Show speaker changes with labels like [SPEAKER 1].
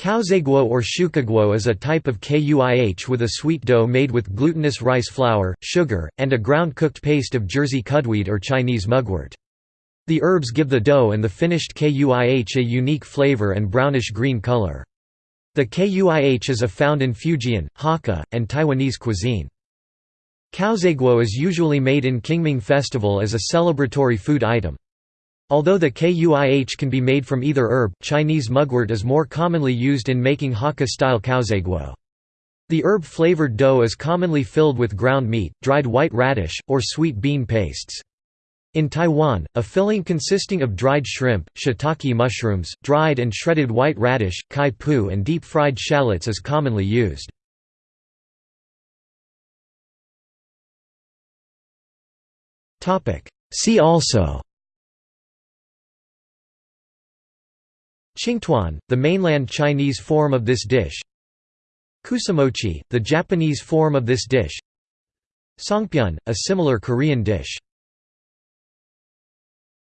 [SPEAKER 1] Caozaiguo or shukaguo is a type of kuih with a sweet dough made with glutinous rice flour, sugar, and a ground cooked paste of Jersey cudweed or Chinese mugwort. The herbs give the dough and the finished kuih a unique flavor and brownish-green color. The kuih is a found in Fujian, Hakka, and Taiwanese cuisine. Caozaiguo is usually made in Qingming Festival as a celebratory food item. Although the kuih can be made from either herb, Chinese mugwort is more commonly used in making Hakka-style caozaiguo. The herb-flavored dough is commonly filled with ground meat, dried white radish, or sweet bean pastes. In Taiwan, a filling consisting of dried shrimp, shiitake mushrooms, dried and shredded white radish, kai pu and deep-fried shallots is commonly used. See also Qingtuan, the mainland Chinese form of this dish. Kusamochi, the Japanese form of this dish. Songpyeon, a similar Korean dish